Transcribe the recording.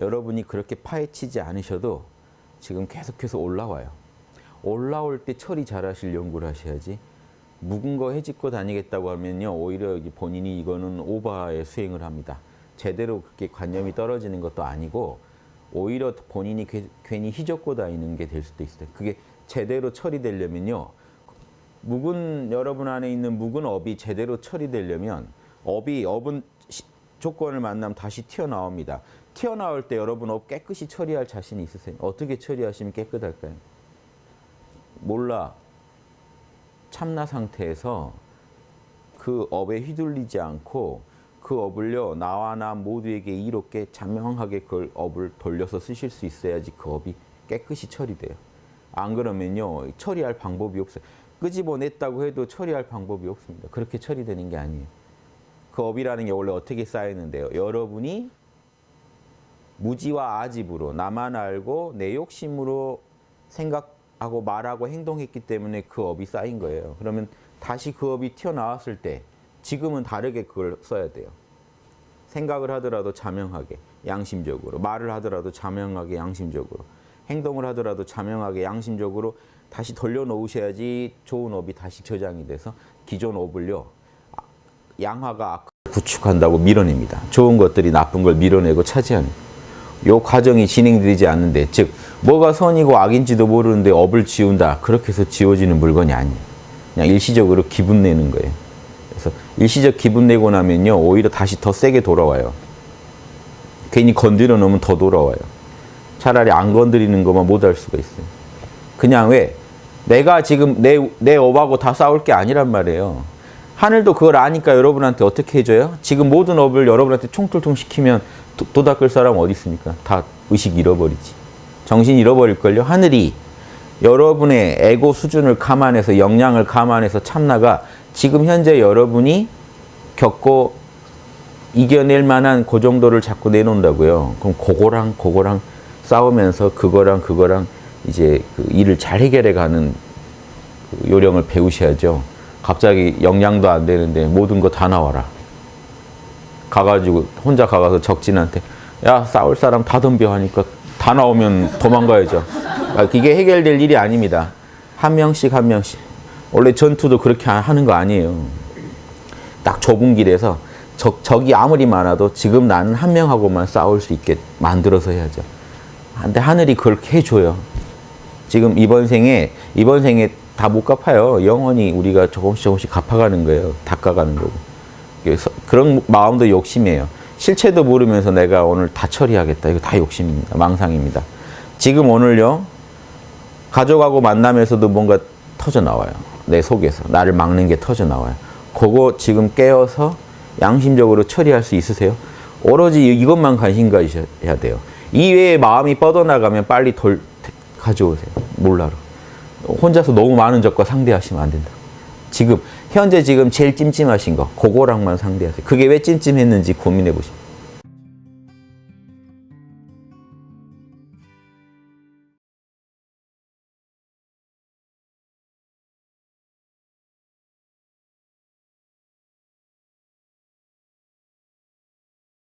여러분이 그렇게 파헤치지 않으셔도 지금 계속해서 올라와요. 올라올 때 처리 잘하실 연구를 하셔야지 묵은 거 해집고 다니겠다고 하면요 오히려 본인이 이거는 오바의 수행을 합니다. 제대로 그렇게 관념이 떨어지는 것도 아니고 오히려 본인이 괜히 희적고 다니는 게 될 수도 있어요. 그게 제대로 처리되려면요 묵은 여러분 안에 있는 묵은 업이 제대로 처리되려면 업이 업은 조건을 만나면 다시 튀어나옵니다. 튀어나올 때 여러분 업 깨끗이 처리할 자신이 있으세요? 어떻게 처리하시면 깨끗할까요? 몰라. 참나 상태에서 그 업에 휘둘리지 않고 그 업을요 나와 나 모두에게 이롭게 자명하게 그 업을 돌려서 쓰실 수 있어야지 그 업이 깨끗이 처리돼요. 안 그러면요 처리할 방법이 없어요. 끄집어냈다고 해도 처리할 방법이 없습니다. 그렇게 처리되는 게 아니에요. 그 업이라는 게 원래 어떻게 쌓이는데요. 여러분이 무지와 아집으로 나만 알고 내 욕심으로 생각하고 말하고 행동했기 때문에 그 업이 쌓인 거예요. 그러면 다시 그 업이 튀어나왔을 때 지금은 다르게 그걸 써야 돼요. 생각을 하더라도 자명하게 양심적으로 말을 하더라도 자명하게 양심적으로 행동을 하더라도 자명하게 양심적으로 다시 돌려놓으셔야지 좋은 업이 다시 저장이 돼서 기존 업을요 양화가 구축한다고 밀어냅니다. 좋은 것들이 나쁜 걸 밀어내고 요 과정이 진행되지 않는데 즉 뭐가 선이고 악인지도 모르는데 업을 지운다 그렇게 해서 지워지는 물건이 아니에요. 그냥 일시적으로 기분 내는 거예요. 그래서 일시적 기분 내고 나면요 오히려 다시 더 세게 돌아와요. 괜히 건드려 놓으면 더 돌아와요. 차라리 안 건드리는 것만 못할 수가 있어요. 그냥 왜 내가 지금 내, 내 업하고 다 싸울 게 아니란 말이에요. 하늘도 그걸 아니까 여러분한테 어떻게 해줘요? 지금 모든 업을 여러분한테 총툴통 시키면 도, 도 닦을 사람 어디 있습니까? 다 의식 잃어버리지. 정신 잃어버릴걸요? 하늘이 여러분의 에고 수준을 감안해서 역량을 감안해서 참나가 지금 현재 여러분이 겪고 이겨낼 만한 그 정도를 자꾸 내놓는다고요. 그럼 그거랑 그거랑 싸우면서 그거랑 그거랑 이제 그 일을 잘 해결해 가는 그 요령을 배우셔야죠. 갑자기 역량도 안 되는데 모든 거 다 나와라. 가가지고 혼자 가가서 적진한테 야 싸울 사람 다 덤벼 하니까 다 나오면 도망가야죠. 이게 해결될 일이 아닙니다. 한 명씩 한 명씩. 원래 전투도 그렇게 하는 거 아니에요. 딱 좁은 길에서 적, 적이 아무리 많아도 지금 나는 한 명하고만 싸울 수 있게 만들어서 해야죠. 근데 하늘이 그렇게 해줘요. 지금 이번 생에 이번 생에 다 못 갚아요. 영원히 우리가 조금씩 조금씩 갚아가는 거예요. 닦아가는 거고. 그래서 그런 마음도 욕심이에요. 실체도 모르면서 내가 오늘 다 처리하겠다. 이거 다 욕심입니다. 망상입니다. 지금 오늘요. 가족하고 만나면서도 뭔가 터져 나와요. 내 속에서. 나를 막는 게 터져 나와요. 그거 지금 깨어서 양심적으로 처리할 수 있으세요? 오로지 이것만 관심 가지셔야 돼요. 이외에 마음이 뻗어나가면 빨리 돌 가져오세요. 몰라로. 혼자서 너무 많은 적과 상대하시면 안 된다. 지금 현재 지금 제일 찜찜하신 거 그거랑만 상대하세요. 그게 왜 찜찜했는지 고민해 보십시오.